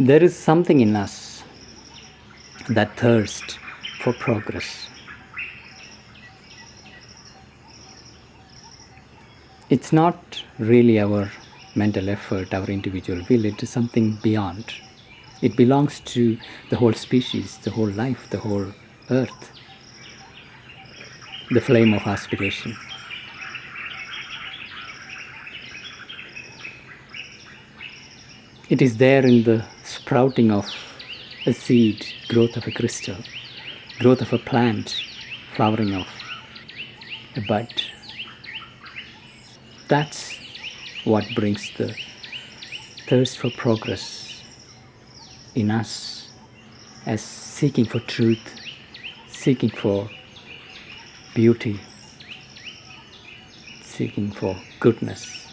There is something in us that thirsts for progress. It's not really our mental effort, our individual will, it is something beyond. It belongs to the whole species, the whole life, the whole earth, the flame of aspiration. It is there in the sprouting of a seed, growth of a crystal, growth of a plant, flowering of a bud. That's what brings the thirst for progress in us as seeking for truth, seeking for beauty, seeking for goodness.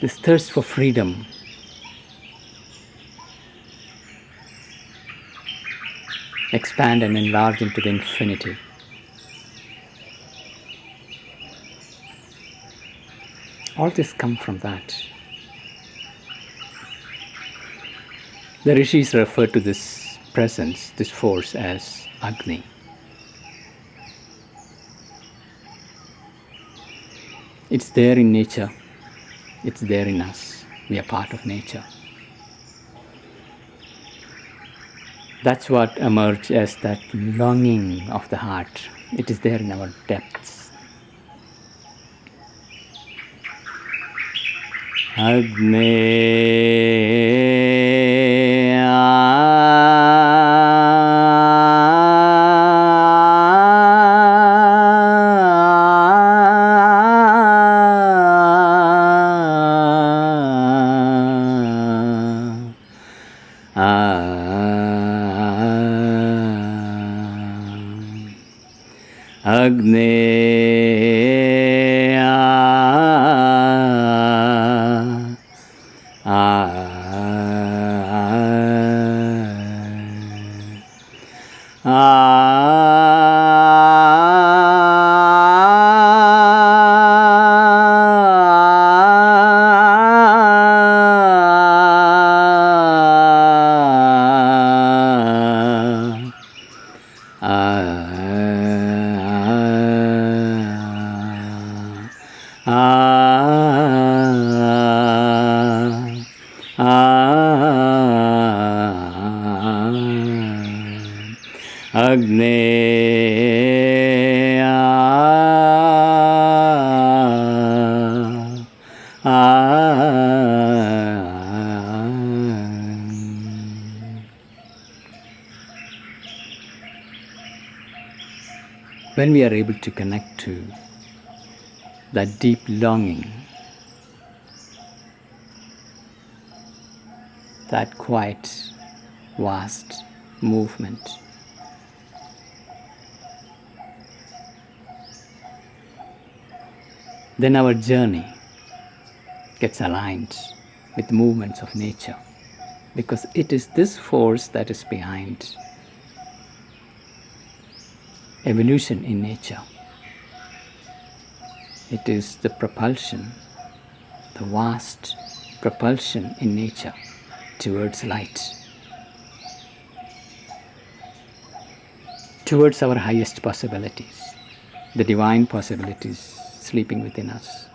This thirst for freedom expand and enlarge into the infinity. All this come from that. The rishis refer to this presence, this force as Agni. It's there in nature, it's there in us. We are part of nature. That's what emerges as that longing of the heart. It is there in our depths. Agnea Ah, ah, ah. When we are able to connect to that deep longing, that quiet, vast movement, then our journey gets aligned with movements of nature because it is this force that is behind evolution in nature. It is the propulsion, the vast propulsion in nature towards light, towards our highest possibilities, the divine possibilities sleeping within us.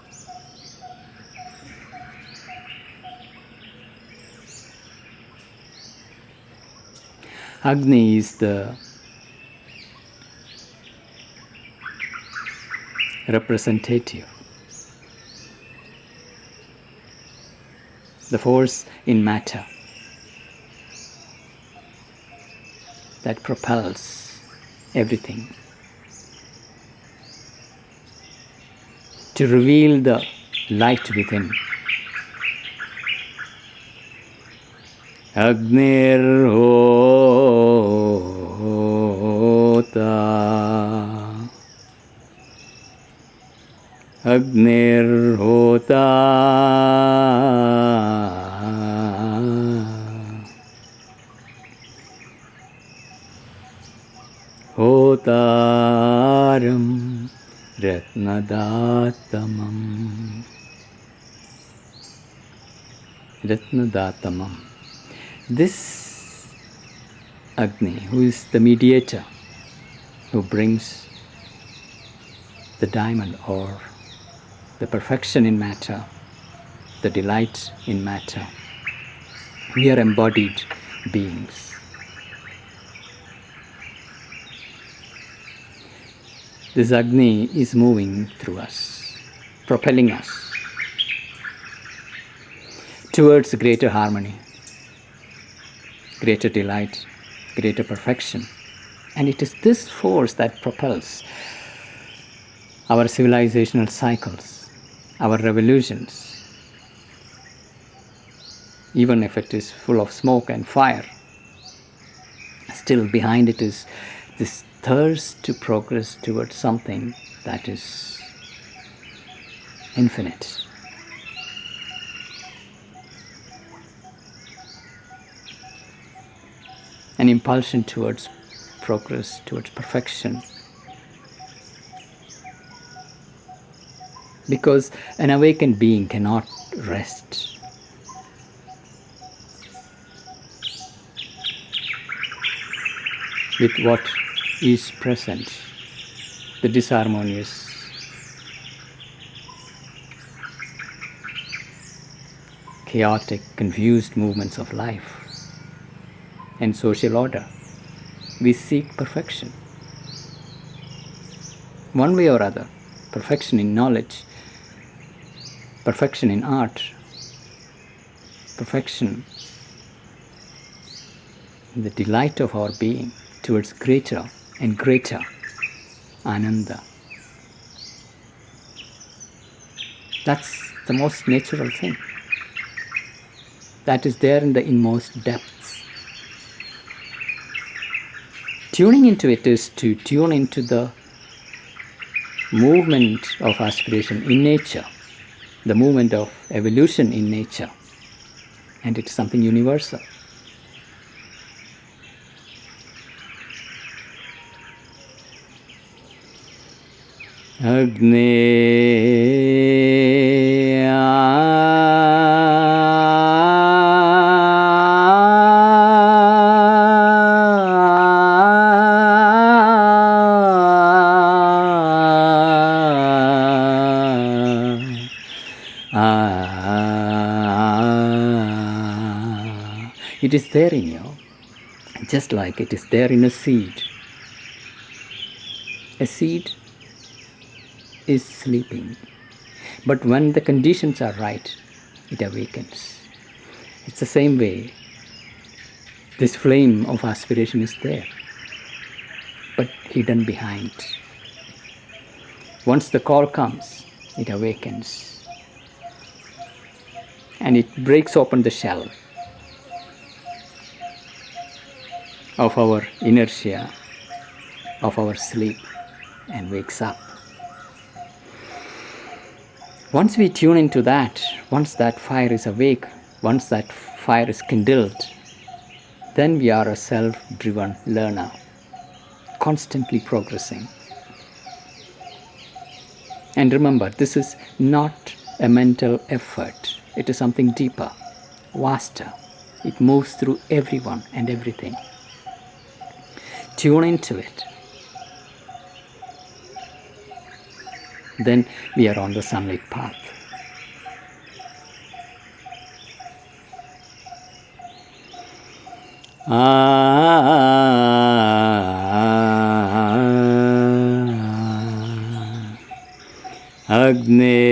Agni is the representative. The force in matter that propels everything to reveal the light within. Agnirhota अग्निर्होता होतारं Ratnadatamam. Ratnadatamam. This Agni, who is the mediator, who brings the diamond or the perfection in matter, the delight in matter. We are embodied beings. This Agni is moving through us, propelling us towards greater harmony, greater delight, greater perfection. And it is this force that propels our civilizational cycles, our revolutions, even if it is full of smoke and fire. Still, behind it is this thirst to progress towards something that is infinite. An impulsion towards progress, towards perfection. Because an awakened being cannot rest. With what is present, the disharmonious. Chaotic, confused movements of life and social order. We seek perfection. One way or other, perfection in knowledge, perfection in art, perfection in the delight of our being towards greater and greater ananda. That's the most natural thing. That is there in the inmost depths. Tuning into it is to tune into the movement of aspiration in nature, the movement of evolution in nature, and it's something universal. अग्ने is there in you, just like it is there in a seed. A seed is sleeping. But when the conditions are right, it awakens. It's the same way. This flame of aspiration is there, but hidden behind. Once the call comes, it awakens. And it breaks open the shell of our inertia, of our sleep, and wakes up. Once we tune into that, once that fire is awake, once that fire is kindled, then we are a self driven learner, constantly progressing. And remember, this is not a mental effort, it is something deeper, vaster. It moves through everyone and everything. Tune into it. then we are on the sunlit path. Agne